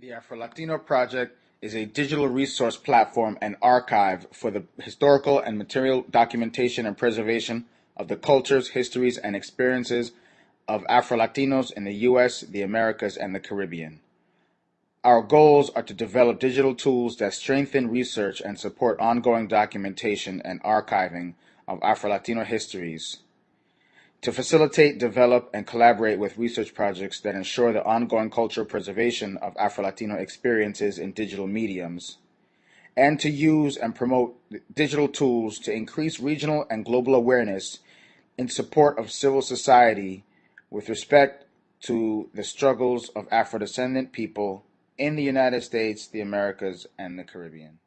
The Afro-Latino Project is a digital resource platform and archive for the historical and material documentation and preservation of the cultures, histories, and experiences of Afro-Latinos in the U.S., the Americas, and the Caribbean. Our goals are to develop digital tools that strengthen research and support ongoing documentation and archiving of Afro-Latino histories to facilitate, develop, and collaborate with research projects that ensure the ongoing cultural preservation of Afro-Latino experiences in digital mediums, and to use and promote digital tools to increase regional and global awareness in support of civil society with respect to the struggles of Afro-descendant people in the United States, the Americas, and the Caribbean.